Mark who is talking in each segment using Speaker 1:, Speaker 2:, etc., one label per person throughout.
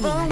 Speaker 1: Giovanni.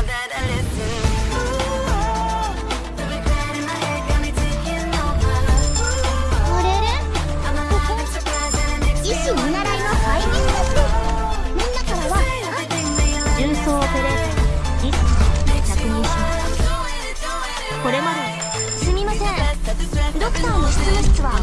Speaker 2: 師見習いのハイミスですみんなからは重曹オペレーターリス確認しますこれまですみませんドクターの執務室は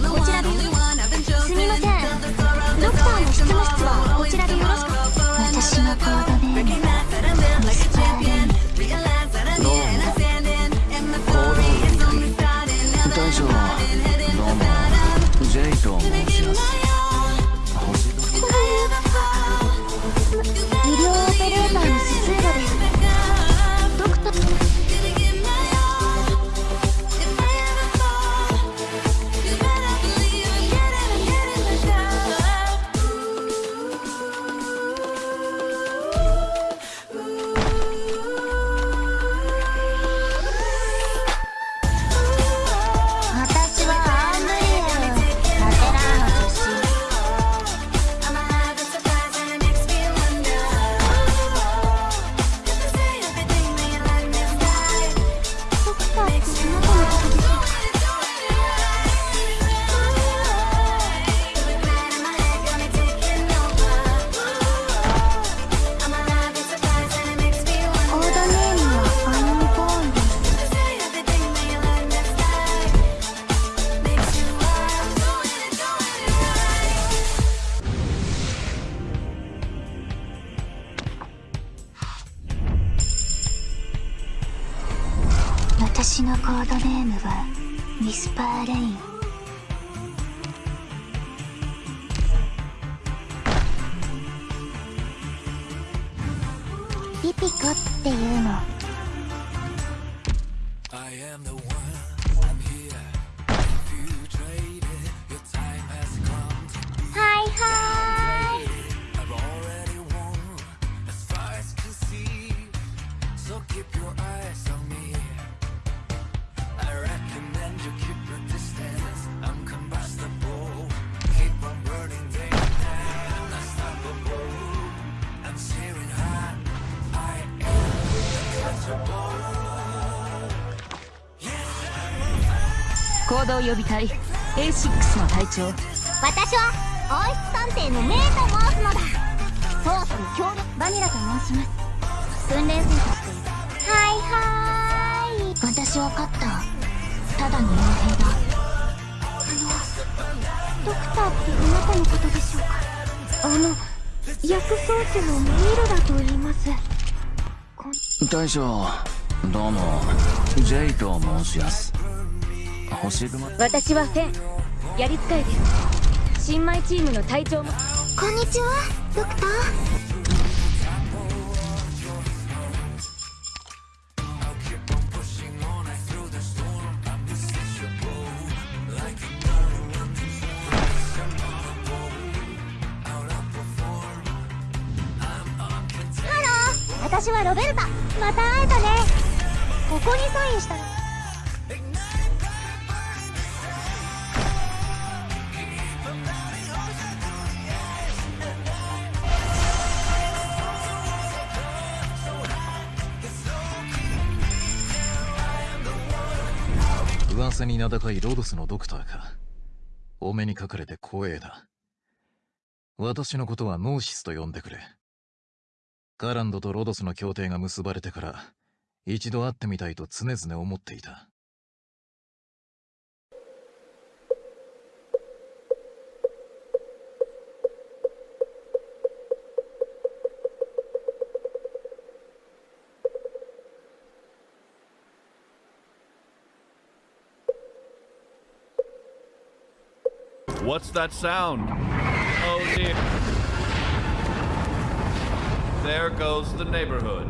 Speaker 2: 私のコードネームはミスパーレイン。ピピコっていうの。
Speaker 3: 行動予備隊 A6 の隊長。
Speaker 2: 私は王室探偵のメイと申すのだ。捜査に協力バニラと申します。訓練生として。はいはーい。私は勝った。ただの傭兵だ。あのドクターってあなたのことでしょうか？あの薬草師のミルだと言います。
Speaker 4: 大将どうも。ジェイと申します。
Speaker 3: 私はフェン。やり使いです新米チームの隊長も。
Speaker 2: こんにちはドクター。私はロベルタ。また会えたね。ここにサインしたの。
Speaker 4: 噂に名高いロドスのドクターか。お目にかかれて光栄だ。私のことはノーシスと呼んでくれ。カランドとロドスの協定が結ばれてから一度会ってみたいと常々思っていた。
Speaker 5: What's that sound? Oh dear. There goes the neighborhood.